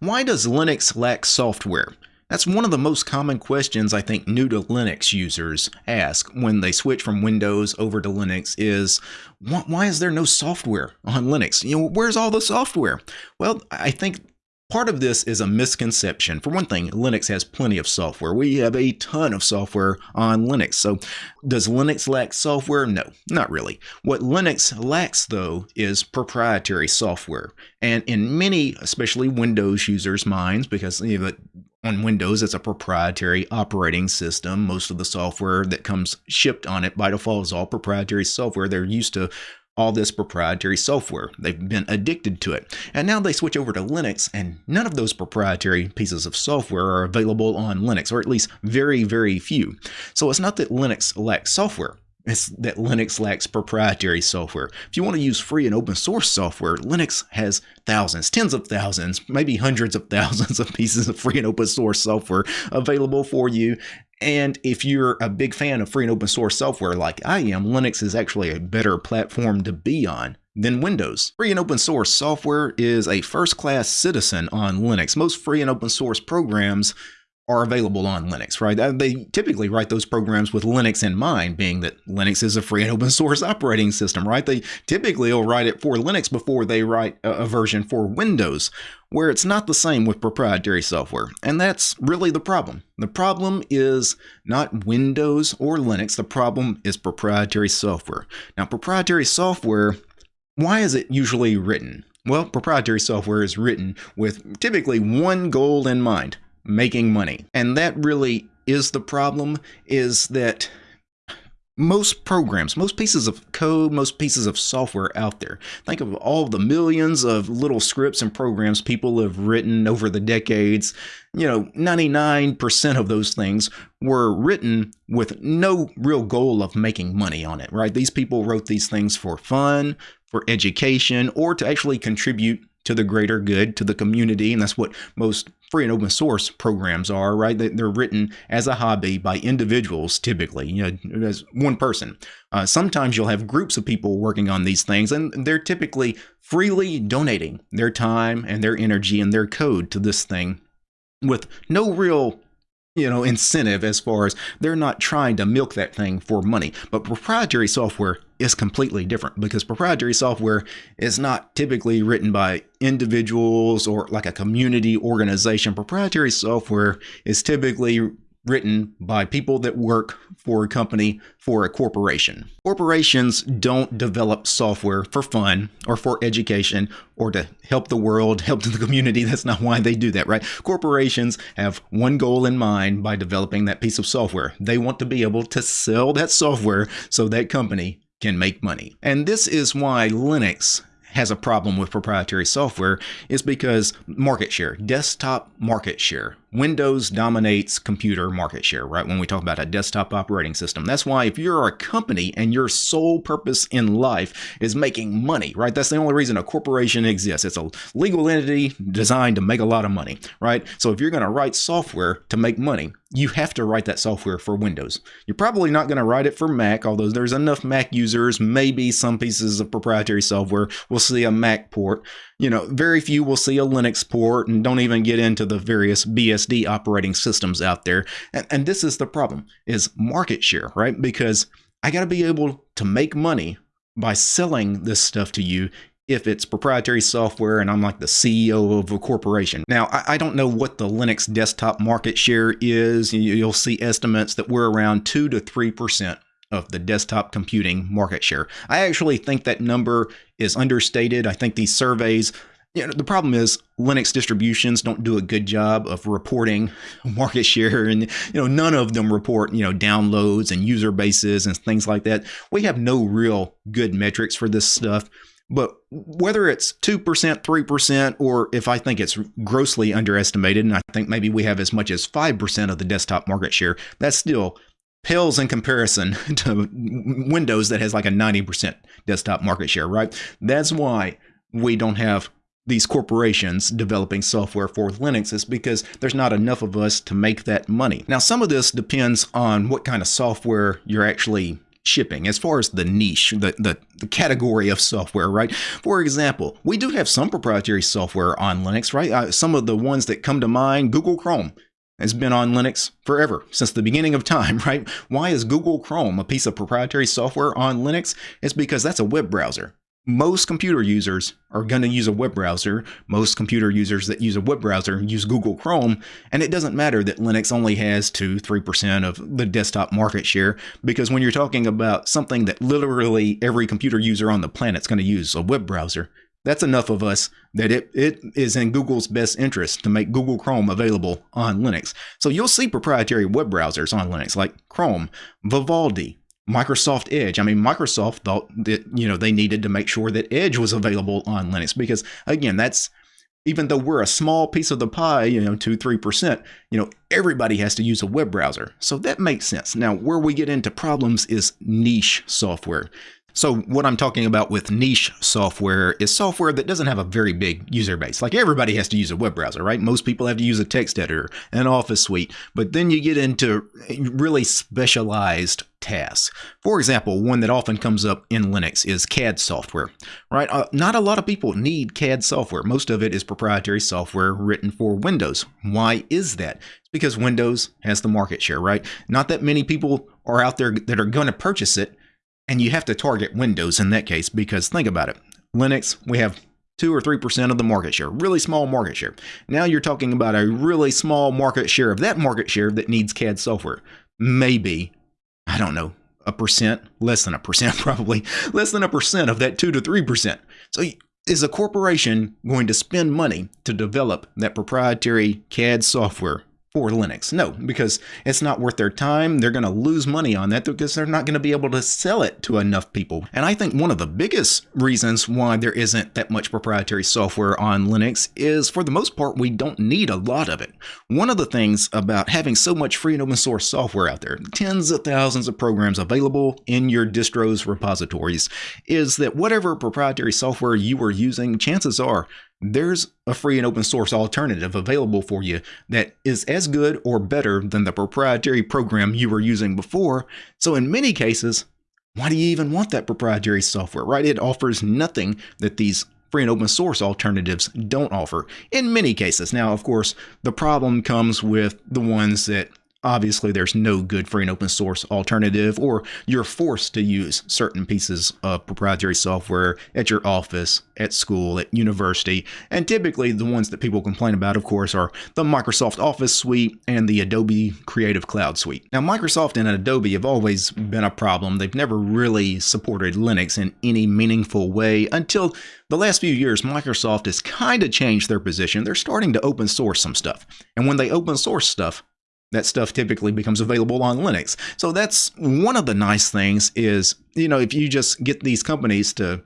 Why does Linux lack software? That's one of the most common questions I think new to Linux users ask when they switch from Windows over to Linux is why is there no software on Linux? You know, where's all the software? Well, I think Part of this is a misconception. For one thing, Linux has plenty of software. We have a ton of software on Linux. So, does Linux lack software? No, not really. What Linux lacks, though, is proprietary software. And in many, especially Windows users' minds, because you know, on Windows, it's a proprietary operating system. Most of the software that comes shipped on it by default is all proprietary software. They're used to all this proprietary software. They've been addicted to it. And now they switch over to Linux, and none of those proprietary pieces of software are available on Linux, or at least very, very few. So it's not that Linux lacks software. It's that Linux lacks proprietary software. If you want to use free and open source software, Linux has thousands, tens of thousands, maybe hundreds of thousands of pieces of free and open source software available for you. And if you're a big fan of free and open source software like I am, Linux is actually a better platform to be on than Windows. Free and open source software is a first class citizen on Linux. Most free and open source programs are available on Linux, right? Uh, they typically write those programs with Linux in mind, being that Linux is a free and open source operating system, right? They typically will write it for Linux before they write a version for Windows, where it's not the same with proprietary software. And that's really the problem. The problem is not Windows or Linux, the problem is proprietary software. Now, proprietary software, why is it usually written? Well, proprietary software is written with typically one goal in mind making money. And that really is the problem is that most programs, most pieces of code, most pieces of software out there. Think of all the millions of little scripts and programs people have written over the decades. You know, 99% of those things were written with no real goal of making money on it, right? These people wrote these things for fun, for education, or to actually contribute to the greater good, to the community. And that's what most free and open source programs are, right? They're written as a hobby by individuals, typically, you know, as one person. Uh, sometimes you'll have groups of people working on these things, and they're typically freely donating their time and their energy and their code to this thing with no real you know incentive as far as they're not trying to milk that thing for money. But proprietary software is completely different because proprietary software is not typically written by individuals or like a community organization. Proprietary software is typically written by people that work for a company for a corporation. Corporations don't develop software for fun or for education or to help the world, help the community. That's not why they do that, right? Corporations have one goal in mind by developing that piece of software. They want to be able to sell that software so that company can make money. And this is why Linux has a problem with proprietary software is because market share, desktop market share. Windows dominates computer market share, right? When we talk about a desktop operating system. That's why if you're a company and your sole purpose in life is making money, right? That's the only reason a corporation exists. It's a legal entity designed to make a lot of money, right? So if you're going to write software to make money, you have to write that software for Windows. You're probably not going to write it for Mac, although there's enough Mac users, maybe some pieces of proprietary software will see a Mac port. You know, very few will see a Linux port and don't even get into the various BSD operating systems out there. And, and this is the problem is market share, right? Because I got to be able to make money by selling this stuff to you if it's proprietary software and I'm like the CEO of a corporation. Now, I, I don't know what the Linux desktop market share is. You'll see estimates that we're around 2 to 3% of the desktop computing market share. I actually think that number is understated. I think these surveys you know, the problem is Linux distributions don't do a good job of reporting market share and you know none of them report you know downloads and user bases and things like that. We have no real good metrics for this stuff. But whether it's 2%, 3%, or if I think it's grossly underestimated, and I think maybe we have as much as 5% of the desktop market share, that still pales in comparison to Windows that has like a 90% desktop market share, right? That's why we don't have these corporations developing software for Linux is because there's not enough of us to make that money. Now, some of this depends on what kind of software you're actually shipping, as far as the niche, the, the, the category of software, right? For example, we do have some proprietary software on Linux, right? Uh, some of the ones that come to mind, Google Chrome has been on Linux forever, since the beginning of time, right? Why is Google Chrome a piece of proprietary software on Linux? It's because that's a web browser most computer users are going to use a web browser. Most computer users that use a web browser use Google Chrome. And it doesn't matter that Linux only has 2 3% of the desktop market share, because when you're talking about something that literally every computer user on the planet is going to use, a web browser, that's enough of us that it, it is in Google's best interest to make Google Chrome available on Linux. So you'll see proprietary web browsers on Linux like Chrome, Vivaldi, Microsoft Edge. I mean, Microsoft thought that, you know, they needed to make sure that Edge was available on Linux because, again, that's even though we're a small piece of the pie, you know, two, 3%, you know, everybody has to use a web browser. So that makes sense. Now, where we get into problems is niche software. So what I'm talking about with niche software is software that doesn't have a very big user base. Like everybody has to use a web browser, right? Most people have to use a text editor, an office suite, but then you get into really specialized tasks. For example, one that often comes up in Linux is CAD software, right? Uh, not a lot of people need CAD software. Most of it is proprietary software written for Windows. Why is that? It's because Windows has the market share, right? Not that many people are out there that are going to purchase it, and you have to target Windows in that case because think about it. Linux, we have 2 or 3% of the market share, really small market share. Now you're talking about a really small market share of that market share that needs CAD software. Maybe, I don't know, a percent, less than a percent probably, less than a percent of that 2 to 3%. So is a corporation going to spend money to develop that proprietary CAD software for Linux. No, because it's not worth their time. They're going to lose money on that because they're not going to be able to sell it to enough people. And I think one of the biggest reasons why there isn't that much proprietary software on Linux is for the most part, we don't need a lot of it. One of the things about having so much free and open source software out there, tens of thousands of programs available in your distro's repositories, is that whatever proprietary software you are using, chances are there's a free and open source alternative available for you that is as good or better than the proprietary program you were using before. So in many cases, why do you even want that proprietary software, right? It offers nothing that these free and open source alternatives don't offer in many cases. Now, of course, the problem comes with the ones that obviously there's no good free and open source alternative or you're forced to use certain pieces of proprietary software at your office at school at university. And typically the ones that people complain about of course are the microsoft office suite and the adobe creative cloud suite. Now microsoft and adobe have always been a problem. They've never really supported linux in any meaningful way until the last few years microsoft has kind of changed their position. They're starting to open source some stuff. And when they open source stuff that stuff typically becomes available on Linux. So that's one of the nice things is, you know, if you just get these companies to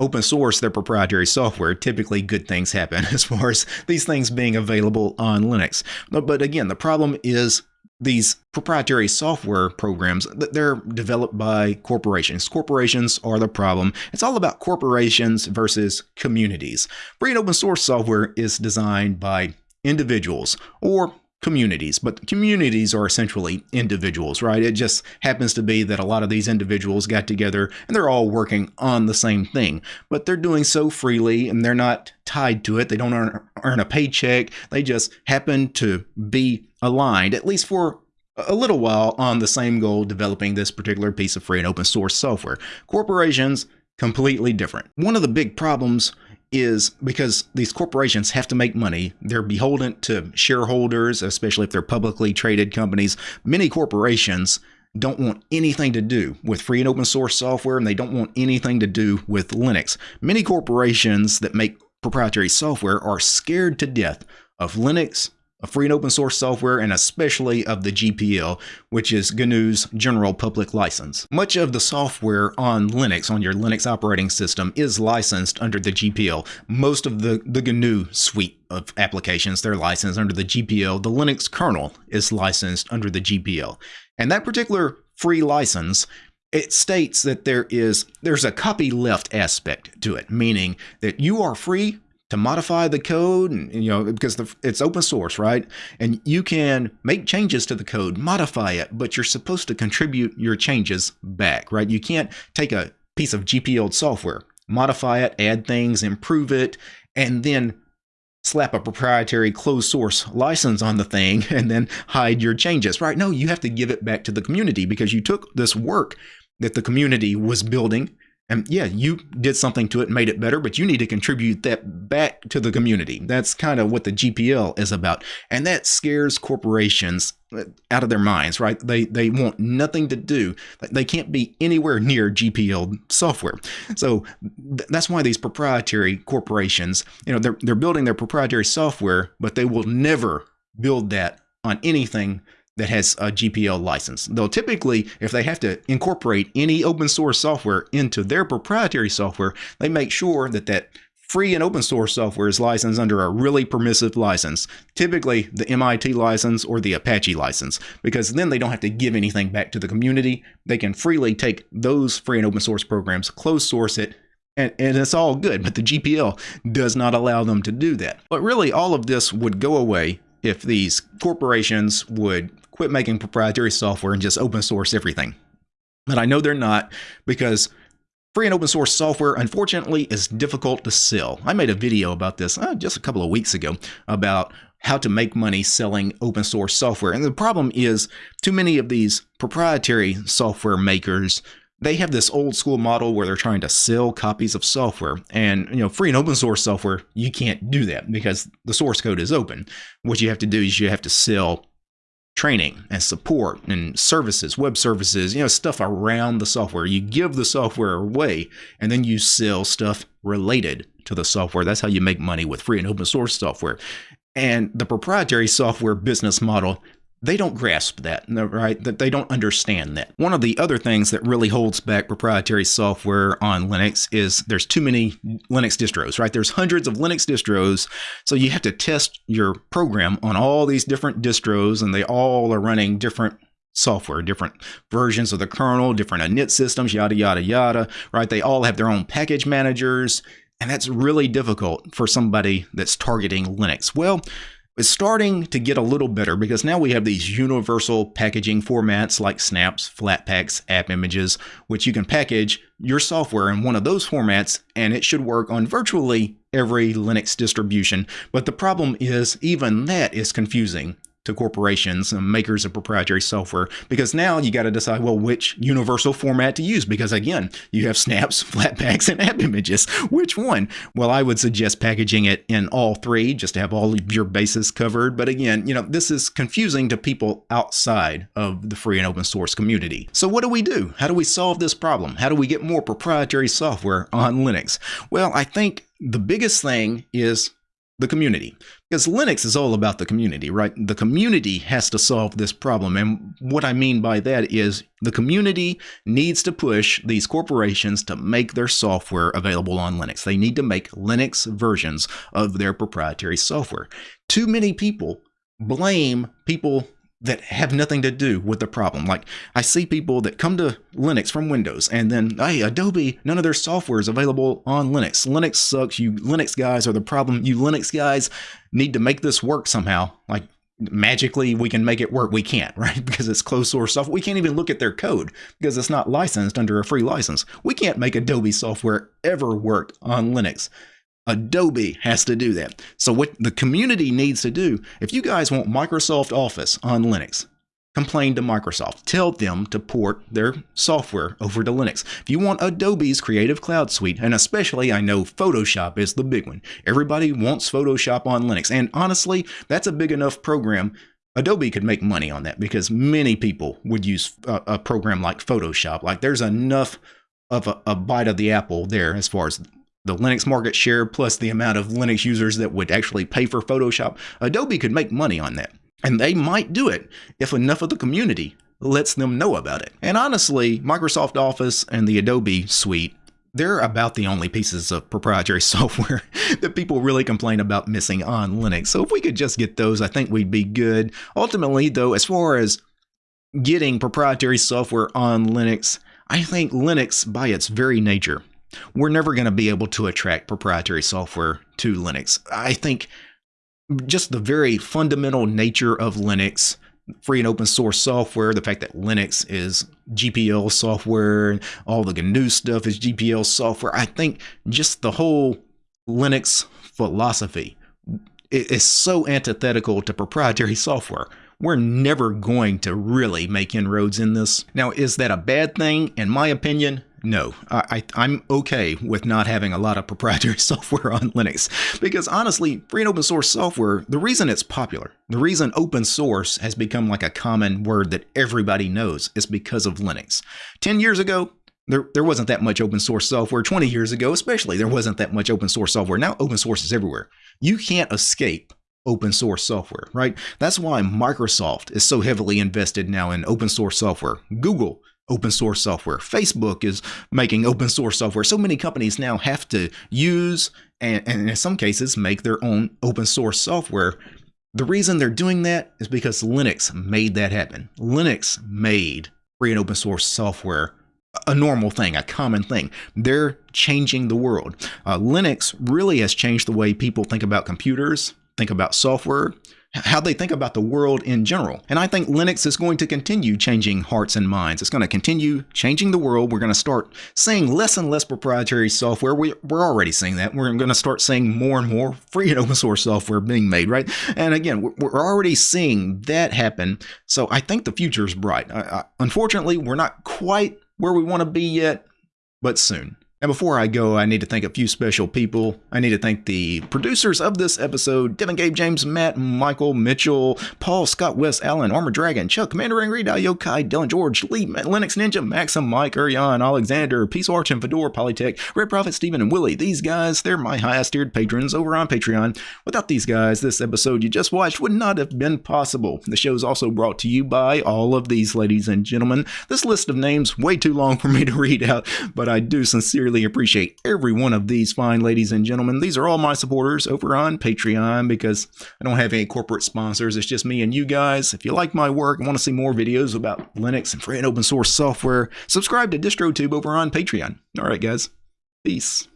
open source their proprietary software, typically good things happen as far as these things being available on Linux. But, again, the problem is these proprietary software programs they're developed by corporations corporations are the problem it's all about corporations versus communities free and open source software is designed by individuals or communities, but communities are essentially individuals, right? It just happens to be that a lot of these individuals got together and they're all working on the same thing, but they're doing so freely and they're not tied to it. They don't earn, earn a paycheck. They just happen to be aligned, at least for a little while, on the same goal, developing this particular piece of free and open source software. Corporations, completely different. One of the big problems is because these corporations have to make money. They're beholden to shareholders, especially if they're publicly traded companies. Many corporations don't want anything to do with free and open source software, and they don't want anything to do with Linux. Many corporations that make proprietary software are scared to death of Linux, of free and open source software, and especially of the GPL, which is GNU's General Public License. Much of the software on Linux, on your Linux operating system, is licensed under the GPL. Most of the, the GNU suite of applications, they're licensed under the GPL. The Linux kernel is licensed under the GPL. And that particular free license it states that there is there's a copyleft aspect to it meaning that you are free to modify the code, and, you know, because the, it's open source, right? And you can make changes to the code, modify it, but you're supposed to contribute your changes back, right? You can't take a piece of GPL software, modify it, add things, improve it, and then slap a proprietary closed source license on the thing and then hide your changes, right? No, you have to give it back to the community because you took this work that the community was building and yeah, you did something to it, made it better, but you need to contribute that back to the community. That's kind of what the GPL is about. And that scares corporations uh, out of their minds, right? They they want nothing to do. They can't be anywhere near GPL software. So th- that's why these proprietary corporations, you know, they're they're building their proprietary software, but they will never build that on anything that has a GPL license. They'll typically, if they have to incorporate any open source software into their proprietary software, they make sure that that free and open source software is licensed under a really permissive license, typically the MIT license or the Apache license, because then they don't have to give anything back to the community. They can freely take those free and open source programs, close source it, and, and it's all good, but the GPL does not allow them to do that. But really, all of this would go away if these corporations would quit making proprietary software and just open source everything. But I know they're not because free and open source software, unfortunately, is difficult to sell. I made a video about this uh, just a couple of weeks ago about how to make money selling open source software. And the problem is too many of these proprietary software makers they have this old school model where they're trying to sell copies of software and you know free and open source software you can't do that because the source code is open what you have to do is you have to sell training and support and services, web services, you know, stuff around the software. You give the software away and then you sell stuff related to the software. That's how you make money with free and open source software. And the proprietary software business model they don't grasp that, right? That they don't understand that. One of the other things that really holds back proprietary software on Linux is there's too many Linux distros, right? There's hundreds of Linux distros, so you have to test your program on all these different distros, and they all are running different software, different versions of the kernel, different init systems, yada yada yada, right? They all have their own package managers, and that's really difficult for somebody that's targeting Linux. Well, is starting to get a little better because now we have these universal packaging formats like snaps, flatpaks, app images, which you can package your software in one of those formats and it should work on virtually every Linux distribution. But the problem is even that is confusing to corporations and makers of proprietary software because now you got to decide well which universal format to use because again you have snaps flatpaks and app images. Which one? Well i would suggest packaging it in all three just to have all of your bases covered. But again you know this is confusing to people outside of the free and open source community. So what do we do? How do we solve this problem? How do we get more proprietary software on linux? Well i think the biggest thing is the community. Because Linux is all about the community, right? The community has to solve this problem. And what I mean by that is the community needs to push these corporations to make their software available on Linux. They need to make Linux versions of their proprietary software. Too many people blame people that have nothing to do with the problem. Like I see people that come to Linux from Windows and then, hey, Adobe, none of their software is available on Linux. Linux sucks. You Linux guys are the problem. You Linux guys need to make this work somehow. Like magically we can make it work. We can't, right? Because it's closed source software. We can't even look at their code because it's not licensed under a free license. We can't make Adobe software ever work on Linux. Adobe has to do that. So what the community needs to do, if you guys want Microsoft Office on Linux, complain to Microsoft. Tell them to port their software over to Linux. If you want Adobe's Creative Cloud Suite, and especially I know Photoshop is the big one. Everybody wants Photoshop on Linux. And honestly, that's a big enough program Adobe could make money on that because many people would use a, a program like Photoshop. Like there's enough of a, a, bite of the apple there as far as the Linux market share plus the amount of Linux users that would actually pay for Photoshop, Adobe could make money on that. And they might do it if enough of the community lets them know about it. And honestly, Microsoft Office and the Adobe suite, they're about the only pieces of proprietary software that people really complain about missing on Linux. So if we could just get those, I think we'd be good. Ultimately, though, as far as getting proprietary software on Linux, I think Linux, by its very nature, We're never going to be able to attract proprietary software to Linux. I think just the very fundamental nature of Linux, free and open source software, the fact that Linux is GPL software, and all the GNU stuff is GPL software. I think just the whole Linux philosophy is so antithetical to proprietary software. We're never going to really make inroads in this. Now, is that a bad thing? In my opinion, no, I, am okay with not having a lot of proprietary software on Linux because honestly, free and open source software, the reason it's popular, the reason open source has become like a common word that everybody knows is because of Linux. 10 years ago, there, there wasn't that much open source software. 20 years ago, especially, there wasn't that much open source software. Now, open source is everywhere. You can't escape open source software, right? That's why Microsoft is so heavily invested now in open source software. Google open source software. Facebook is making open source software. So many companies now have to use and, and in some cases make their own open source software. The reason they're doing that is because Linux made that happen. Linux made free and open source software a normal thing, a common thing. They're changing the world. Uh, Linux really has changed the way people think about computers, think about software, how they think about the world in general. And I think Linux is going to continue changing hearts and minds. It's going to continue changing the world. We're going to start seeing less and less proprietary software. We, are already seeing that. We're going to start seeing more and more free and open source software being made, right? And again, we're already seeing that happen. So I think the future is bright. I, I, unfortunately, we're not quite where we want to be yet, but soon. And before I go, I need to thank a few special people. I need to thank the producers of this episode Devin, Gabe, James, Matt, Michael, Mitchell, Paul, Scott, West, Allen, Armor Dragon, Chuck, Commander Angry, Yokai, Dylan, George, Lee, Linux Ninja, Maxim, Mike, Urian, Alexander, Peace Arch, and Fedora, Polytech, Red Prophet, Stephen, and Willie. These guys, they're my highest tiered patrons over on Patreon. Without these guys, this episode you just watched would not have been possible. The show is also brought to you by all of these ladies and gentlemen. This list of names way too long for me to read out, but I do sincerely sincerely appreciate every one of these fine ladies and gentlemen. These are all my supporters over on Patreon because I don't have any corporate sponsors. It's just me and you guys. If you like my work and want to see more videos about Linux and free and open source software, subscribe to DistroTube over on Patreon. All right, guys. Peace.